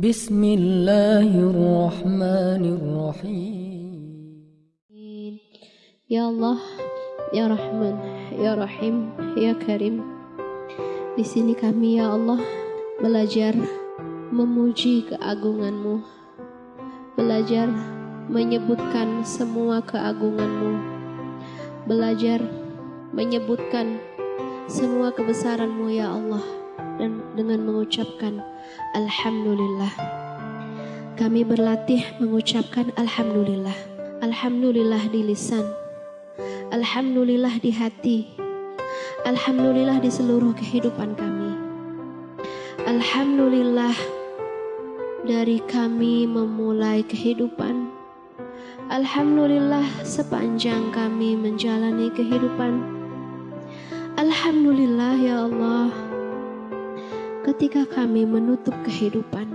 بسم الله الرحمن الرحيم Ya Allah, Ya Rahman, Ya Rahim, Ya Karim. Di sini kami ya Allah belajar memuji keagunganmu, belajar menyebutkan semua keagunganmu, belajar menyebutkan semua kebesaranmu ya Allah dan dengan mengucapkan Alhamdulillah. Kami berlatih mengucapkan Alhamdulillah. Alhamdulillah di lisan, Alhamdulillah di hati, Alhamdulillah di seluruh kehidupan kami. Alhamdulillah dari kami memulai kehidupan. Alhamdulillah sepanjang kami menjalani kehidupan. Alhamdulillah ya Allah ketika kami menutup kehidupan.